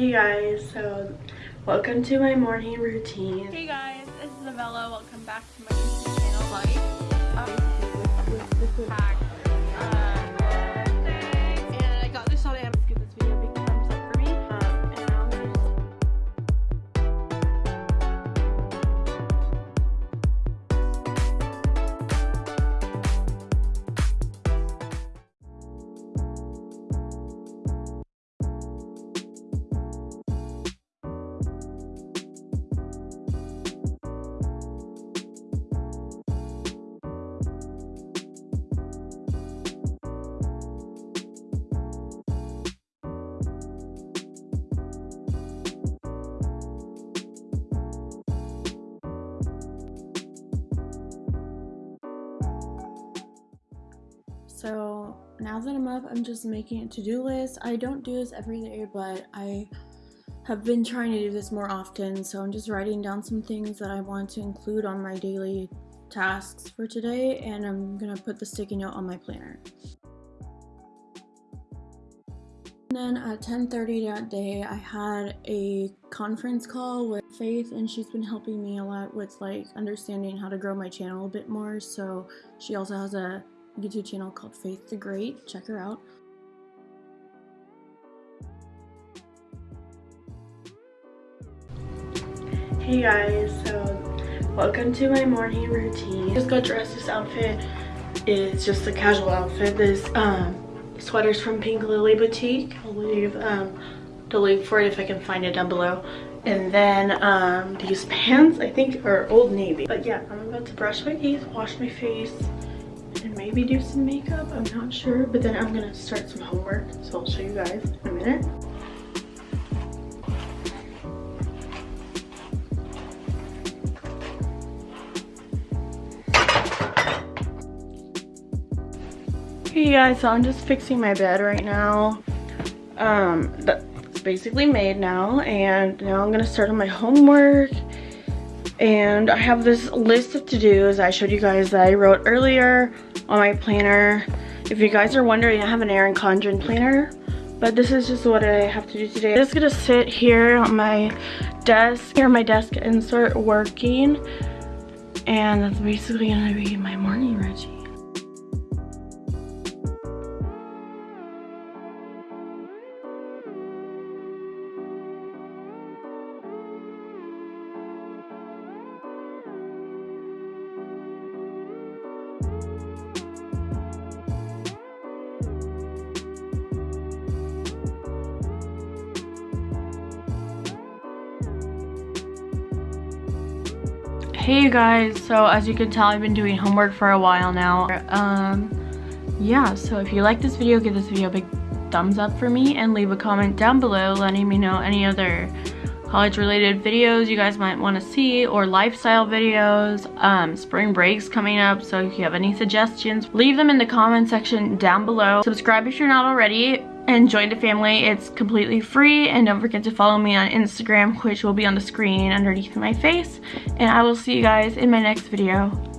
Hey guys, so welcome to my morning routine. Hey guys, this is Avella. Welcome back to my YouTube channel. Like. Um, So now that I'm up, I'm just making a to-do list. I don't do this every day, but I have been trying to do this more often. So I'm just writing down some things that I want to include on my daily tasks for today, and I'm gonna put the sticky note on my planner. And then at 10:30 that day, I had a conference call with Faith, and she's been helping me a lot with like understanding how to grow my channel a bit more. So she also has a YouTube channel called Faith the Great. Check her out. Hey guys, so welcome to my morning routine. Just got dressed. This outfit is just a casual outfit. This um, sweater's from Pink Lily Boutique. I'll leave um, the link for it if I can find it down below. And then um, these pants, I think, are Old Navy. But yeah, I'm about to brush my teeth, wash my face, and maybe do some makeup. I'm not sure. But then I'm gonna start some homework. So I'll show you guys in a minute. Hey guys, so I'm just fixing my bed right now. Um, that's basically made now, and now I'm gonna start on my homework. And I have this list of to-dos I showed you guys that I wrote earlier on my planner. If you guys are wondering, I have an Erin Condren planner, but this is just what I have to do today. I'm just gonna sit here on my desk, here on my desk, and start working. And that's basically gonna be my morning routine. Hey you guys. So as you can tell i've been doing homework for a while now. Um yeah so if you like this video give this video a big thumbs up for me and leave a comment down below letting me know any other college related videos you guys might want to see or lifestyle videos. Um spring breaks coming up so if you have any suggestions leave them in the comment section down below. Subscribe if you're not already and join the family. It's completely free and don't forget to follow me on Instagram which will be on the screen underneath my face and I will see you guys in my next video.